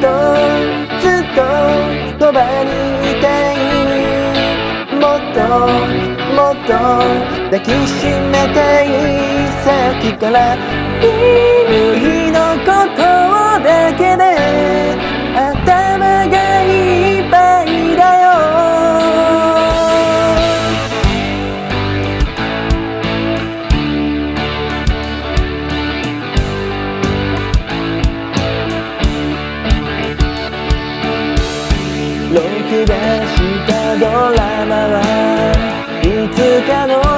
とずっとそばにいたいもっともっと抱きしめたいさっきから君のことだけで出したドラマはいつかの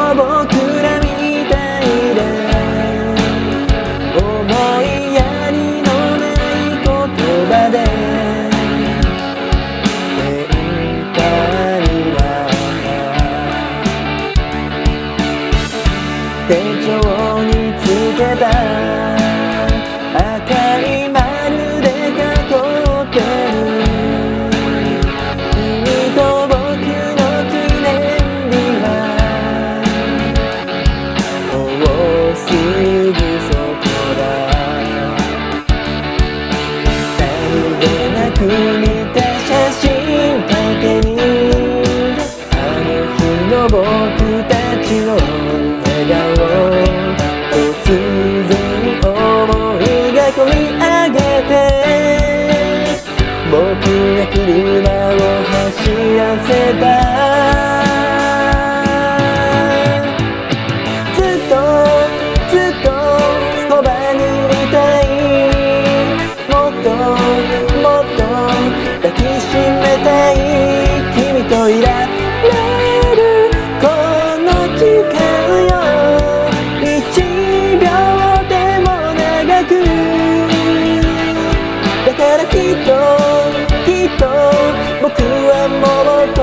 僕はもう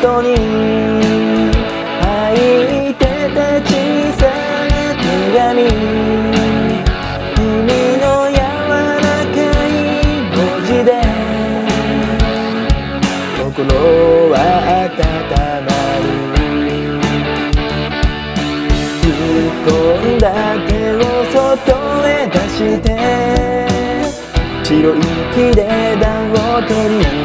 人に入いてた小さな手紙。君の柔らかい文字で。心は温まる。吹っ込んだ手を外へ出して。白い木で暖を取り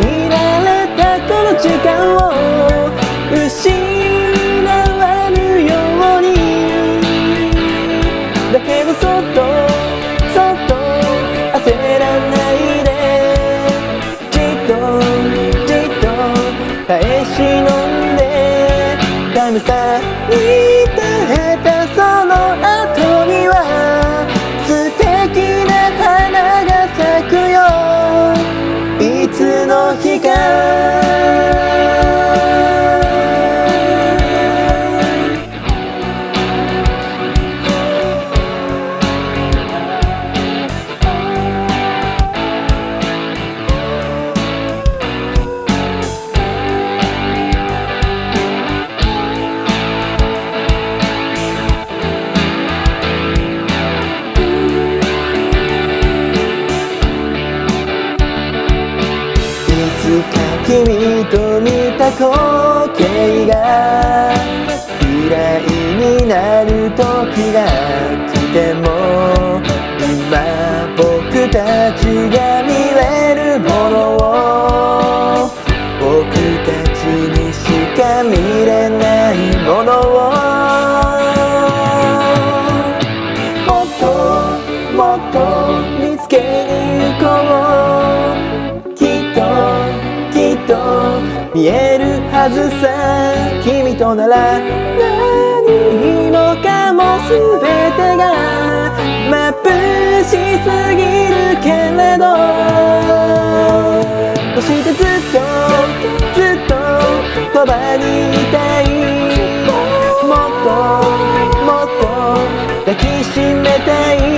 見られたこの時間を見えるはずさ君となら何もかも全てが眩しすぎるけれど。そしてずっとずっとそばにいたい。もっともっと抱きしめたい。